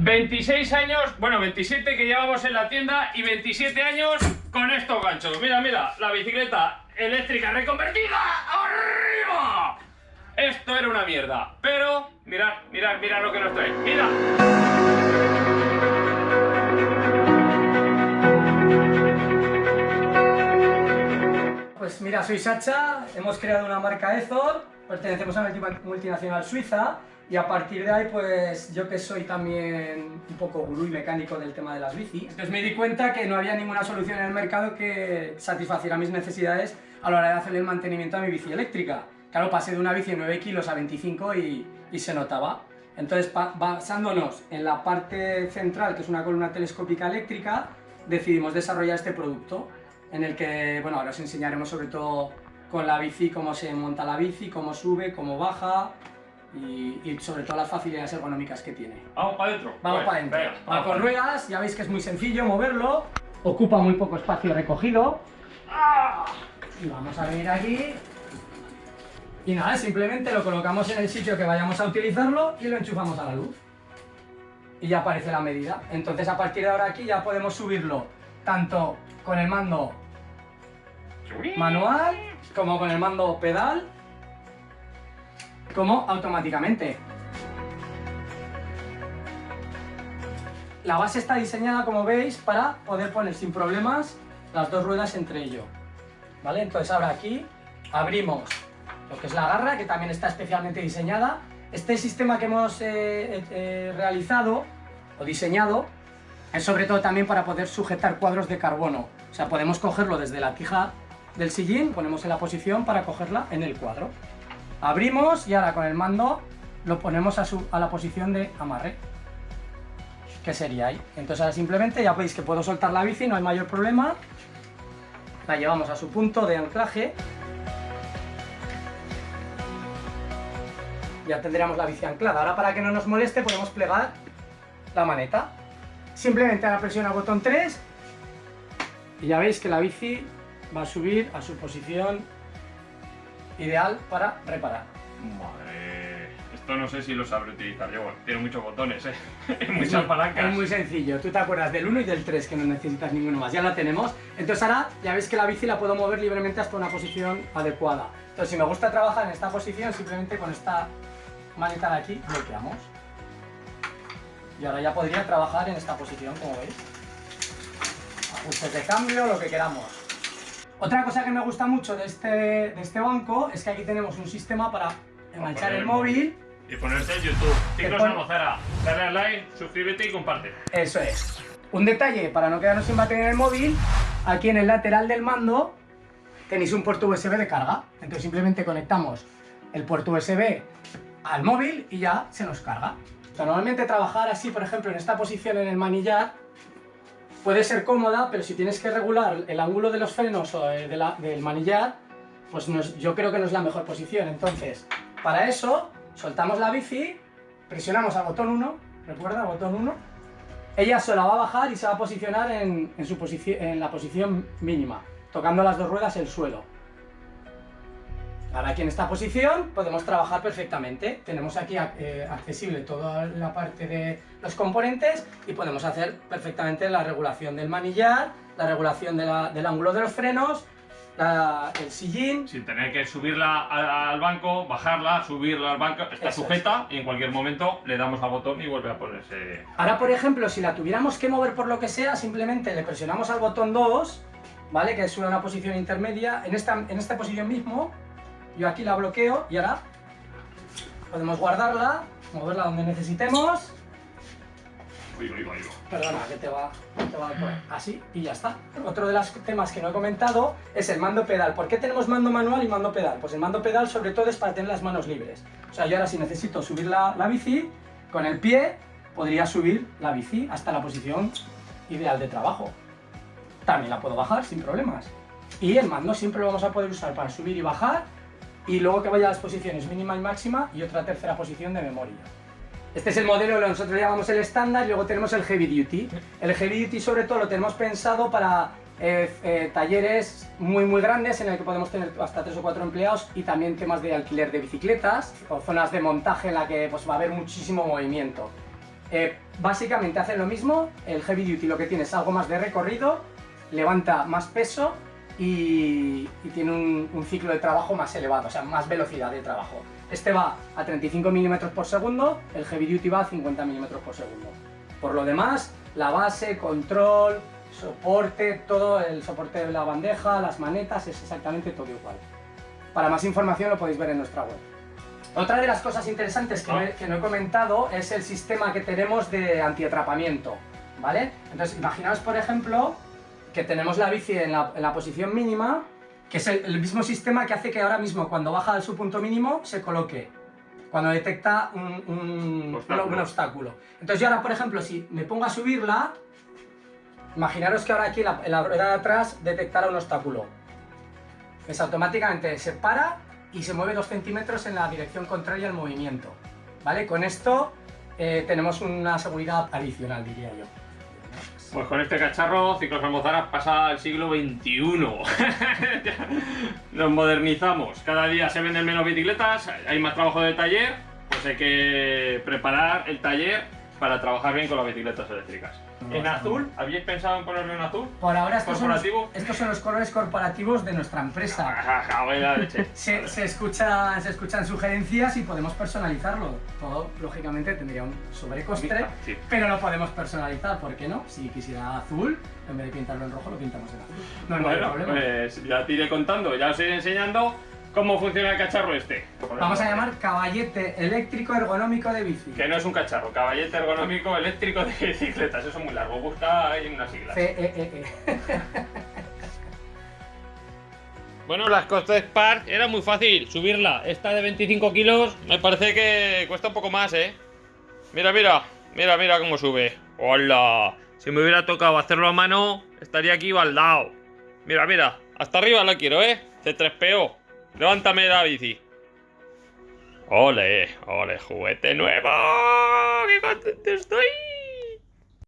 26 años, bueno, 27 que llevamos en la tienda y 27 años con estos ganchos. Mira, mira, la bicicleta eléctrica reconvertida. ¡Arriba! Esto era una mierda, pero mirad, mirad, mirad lo que nos trae. ¡Mira! Pues mira, soy Sacha, hemos creado una marca Ezor, pertenecemos a una multinacional suiza y a partir de ahí, pues yo que soy también un poco gurú y mecánico del tema de las bicis, entonces me di cuenta que no había ninguna solución en el mercado que satisfaciera mis necesidades a la hora de hacer el mantenimiento a mi bici eléctrica. Claro, pasé de una bici de 9 kilos a 25 y, y se notaba. Entonces, basándonos en la parte central, que es una columna telescópica eléctrica, decidimos desarrollar este producto, en el que, bueno, ahora os enseñaremos sobre todo con la bici cómo se monta la bici, cómo sube, cómo baja, y, sobre todo las facilidades ergonómicas que tiene. Vamos para adentro. Vamos para adentro. Va con ruedas, ya veis que es muy sencillo moverlo, ocupa muy poco espacio recogido. Y vamos a venir aquí. Y nada, simplemente lo colocamos en el sitio que vayamos a utilizarlo y lo enchufamos a la luz. Y ya aparece la medida. Entonces a partir de ahora aquí ya podemos subirlo tanto con el mando manual como con el mando pedal como automáticamente. La base está diseñada, como veis, para poder poner sin problemas las dos ruedas entre ello. ¿Vale? Entonces ahora aquí abrimos lo que es la garra, que también está especialmente diseñada. Este sistema que hemos eh, eh, eh, realizado o diseñado es sobre todo también para poder sujetar cuadros de carbono. O sea, podemos cogerlo desde la tija del sillín, ponemos en la posición para cogerla en el cuadro. Abrimos y ahora con el mando lo ponemos a, a la posición de amarre. Que sería ahí. Entonces ahora simplemente ya veis que puedo soltar la bici, no hay mayor problema. La llevamos a su punto de anclaje. Ya tendríamos la bici anclada. Ahora para que no nos moleste podemos plegar la maneta. Simplemente ahora presiona el botón 3 y ya veis que la bici va a subir a su posición ideal para reparar. Madre, esto no sé si lo sabré utilizar yo, tiene muchos botones, ¿eh? muchas palancas. Es muy sencillo, tú te acuerdas del 1 y del 3 que no necesitas ninguno más, ya la tenemos. Entonces ahora ya veis que la bici la puedo mover libremente hasta una posición adecuada. Entonces si me gusta trabajar en esta posición, simplemente con esta maneta de aquí bloqueamos. Y ahora ya podría trabajar en esta posición, como veis. Ajustes de cambio, lo que queramos. Otra cosa que me gusta mucho de este, de este banco es que aquí tenemos un sistema para enganchar el móvil. Y ponerse en YouTube. Ciclos pon... Mozara. Dale al like, suscríbete y comparte. Eso es. Un detalle, para no quedarnos sin batería en el móvil, aquí en el lateral del mando tenéis un puerto USB de carga. Entonces simplemente conectamos el puerto USB al móvil y ya se nos carga. normalmente trabajar así, por ejemplo, en esta posición en el manillar, puede ser cómoda, pero si tienes que regular el ángulo de los frenos o la, del manillar, pues yo creo que no es la mejor posición. Entonces, para eso, soltamos la bici, presionamos al botón 1, recuerda, botón 1, ella se la va a bajar y se va a posicionar en, en, su en la posición mínima, tocando las dos ruedas el suelo. Ahora aquí en esta posición podemos trabajar perfectamente. Tenemos aquí eh, accesible toda la parte de los componentes y podemos hacer perfectamente la regulación del manillar, la regulación del ángulo de los frenos, el sillín. Sin tener que subirla al banco, bajarla, subirla al banco, está sujeta y en cualquier momento le damos al botón y vuelve a ponerse... Ahora, por ejemplo, si la tuviéramos que mover por lo que sea, simplemente le presionamos al botón 2, ¿vale? Que es una posición intermedia, en esta, en esta posición mismo, yo aquí la bloqueo y ahora podemos guardarla, moverla donde necesitemos. Perdona, que te va, te va a así y ya está. Otro de los temas que no he comentado es el mando pedal. ¿Por qué tenemos mando manual y mando pedal? Pues el mando pedal sobre todo es para tener las manos libres. O sea, yo ahora si necesito subir la, la bici, con el pie podría subir la bici hasta la posición ideal de trabajo. También la puedo bajar sin problemas. Y el mando siempre lo vamos a poder usar para subir y bajar y luego que vaya a las posiciones mínima y máxima y otra tercera posición de memoria. Este es el modelo que nosotros llamamos el estándar y luego tenemos el heavy duty. El heavy duty sobre todo lo tenemos pensado para eh, eh, talleres muy muy grandes en el que podemos tener hasta tres o cuatro empleados y también temas de alquiler de bicicletas o zonas de montaje en la que pues, va a haber muchísimo movimiento. Eh, básicamente hacen lo mismo, el heavy duty lo que tiene es algo más de recorrido, levanta más peso y, y tiene un, un ciclo de trabajo más elevado, o sea, más velocidad de trabajo. Este va a 35 milímetros por segundo, el heavy duty va a 50 milímetros por segundo. Por lo demás, la base, control, soporte, todo el soporte de la bandeja, las manetas, es exactamente todo igual. Para más información lo podéis ver en nuestra web. Otra de las cosas interesantes que, no he, que no he comentado es el sistema que tenemos de antiatrapamiento, ¿vale? Entonces, imaginaos, por ejemplo, que tenemos la bici en la, en la posición mínima, que es el, el mismo sistema que hace que ahora mismo, cuando baja a su punto mínimo, se coloque cuando detecta un, un- Obstáculo. un obstáculo. Entonces yo ahora, por ejemplo, si me pongo a subirla, imaginaros que ahora aquí la, en la rueda de atrás detectara un obstáculo. Pues automáticamente se para y se mueve dos centímetros en la dirección contraria al movimiento. ¿Vale? Con esto eh, tenemos una seguridad adicional, diría yo. Pues con este cacharro, Ciclos Almozaras pasa al siglo XXI. Nos modernizamos. Cada día se venden menos bicicletas, hay más trabajo de taller, pues hay que preparar el taller para trabajar bien con las bicicletas eléctricas. ¿En azul? ¿Habíais pensado en ponerlo en azul? Por ahora estos son, los, estos son los colores corporativos de nuestra empresa. Leche. Se, se escuchan, se escuchan sugerencias y podemos personalizarlo. Todo, lógicamente, tendría un sobrecoste, Sí. pero lo podemos personalizar, ¿por qué no? Si quisiera azul, en vez de pintarlo en rojo, lo pintamos en azul. No hay Bueno, problema. pues ya te iré contando, ya os iré enseñando cómo funciona el cacharro este. Vamos a llamar caballete eléctrico ergonómico de bici. Que no es un cacharro, caballete ergonómico eléctrico de bicicletas, eso es muy largo, busca ahí unas siglas. CEEE. Bueno, las Costes Park era muy fácil subirla. Esta de 25 kilos me parece que cuesta un poco más, ¿eh? Mira, mira, mira, mira cómo sube. ¡Hola! Si me hubiera tocado hacerlo a mano, estaría aquí baldao. Mira, mira, hasta arriba la quiero, ¿eh? C3PO. Levántame la bici. ¡Ole! ¡Ole! ¡Juguete nuevo! ¡Qué contento estoy!